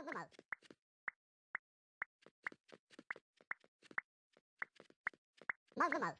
マグマウ。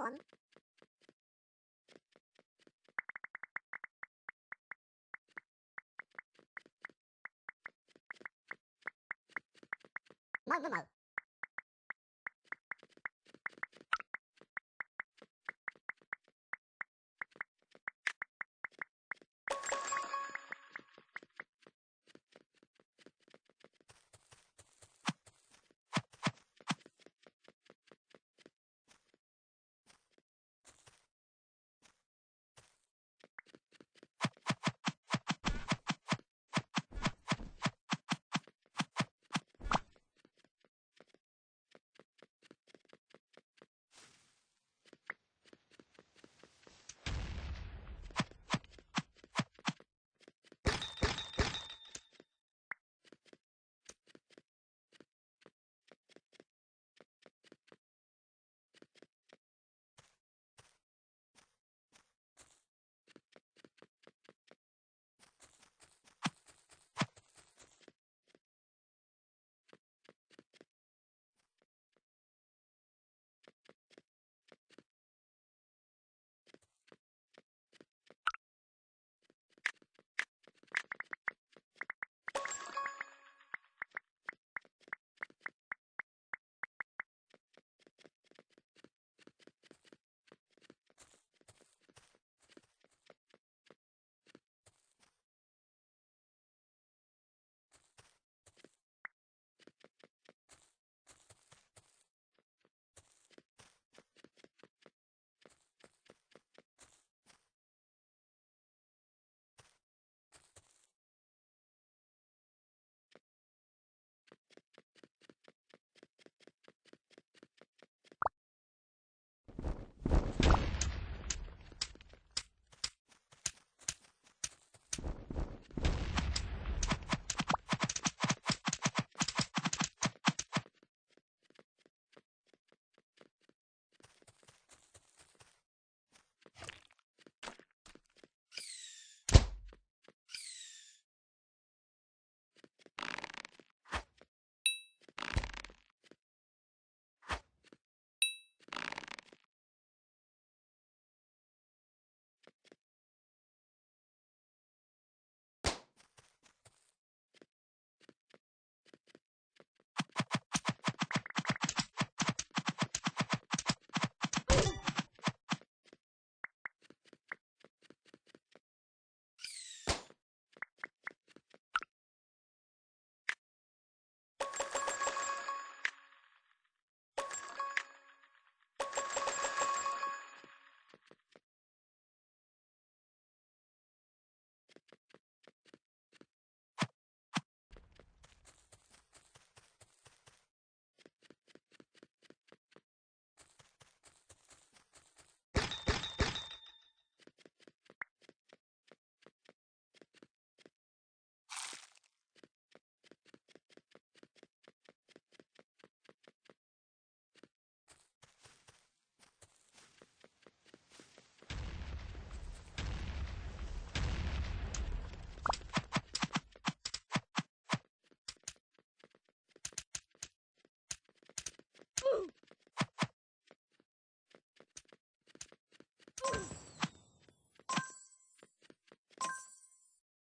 On. Magnum.